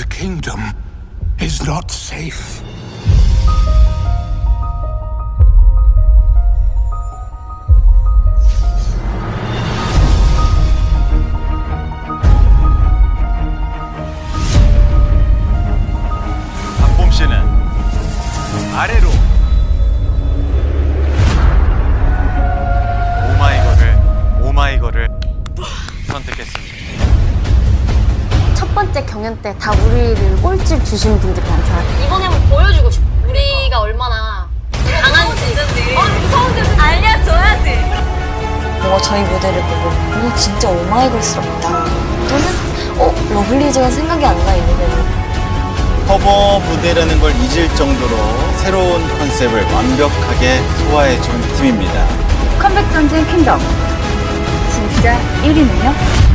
The kingdom is not safe. 박봄 씨는 아래로 오마이걸을 오마이걸을 선택했습니다. 첫 번째 경연 때 다 우리를 꼴찌 주신 분들이 많잖아요. 이번에 한번 보여주고 싶어. 우리가 얼마나 강한지. 어, 무서운데 알려줘야지. 뭔가 저희 무대를 보고 오 진짜 오마이걸스럽다 또는 어 러블리즈가 생각이 안 나 이러면 커버 무대라는 걸 잊을 정도로 새로운 컨셉을 완벽하게 소화해 준 팀입니다. 컴백 전쟁 킹덤 진짜 1위는요?